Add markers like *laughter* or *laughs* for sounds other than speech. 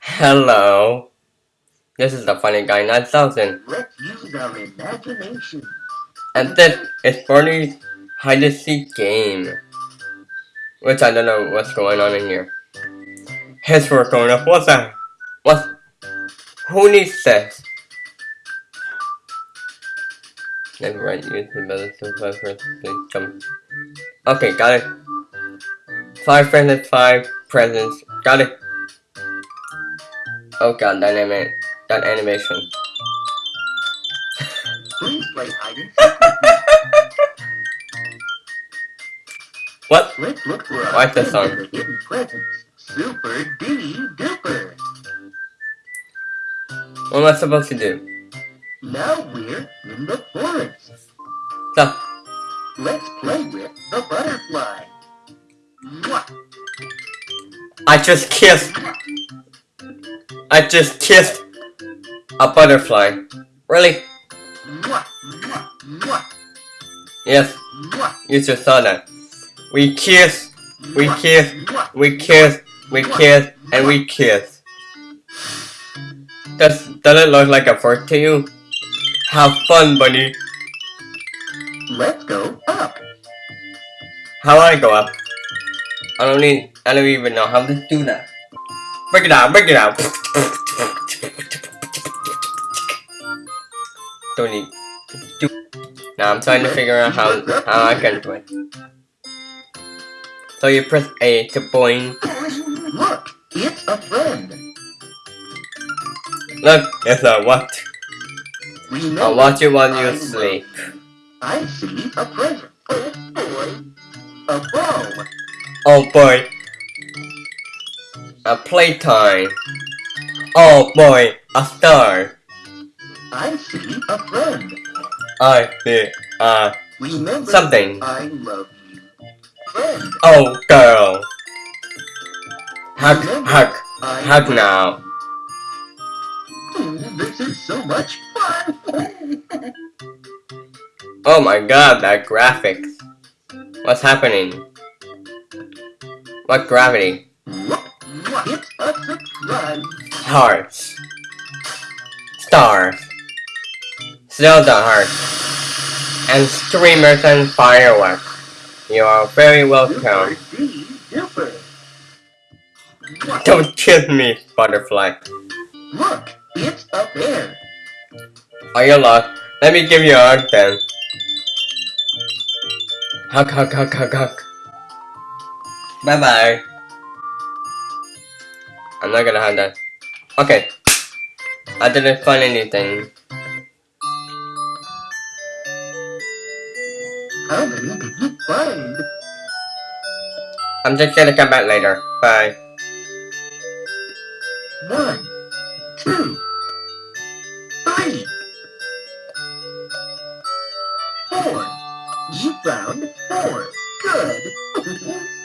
Hello. This is the funny guy 9000. Let's use our imagination. And this is Barney's hide and seek game. Which I don't know what's going on in here. His work going up. What's that? What? Who needs this? Never right, use the better. Jump. Okay, got it. Five friends and five presents. Got it. Oh god, that, anima that animation. Please play hide and seek with me. What? Let's look for Like the friends song. *laughs* hidden presents. Super D duper. What am I supposed to do? Now we're in the forest. So, Let's play with the butterfly. I just kissed. I just kissed a butterfly. Really? Yes, you just saw that. We kiss, we kiss, we kiss, we kiss, and we kiss. Does, does it look like a flirt to you? Have fun, buddy. Let's go up. How do I go up? I don't need, I don't even know how to do that. Break it down, break it down. Don't need, do. Now I'm trying to figure out how, how I can do it. So you press A to point. Look, it's a friend. Look, it's a what? I'll watch it while you sleep. I see a present. Oh boy. A bow. Oh boy. A playtime. Oh boy, a star. I see a friend. I see, uh, Remember, something. I love you. Friend. Oh girl. Hug, Remember, hug, I hug now. Ooh, this is so much fun. *laughs* Oh my god, that graphics. What's happening? What gravity? It's a. Hearts. Stars. Still the hearts. And streamers and fireworks. You are very welcome. Super D duper. Mwah. Don't kiss me, butterfly. Look, it's a bear. Are you lost? Let me give you a hug then. Hug, hug, hug, hug, hug. Bye bye. I'm not gonna have that. Okay. I didn't find anything. I'm just gonna come back later. Bye. One, two, three, four. You found four. Good. *laughs*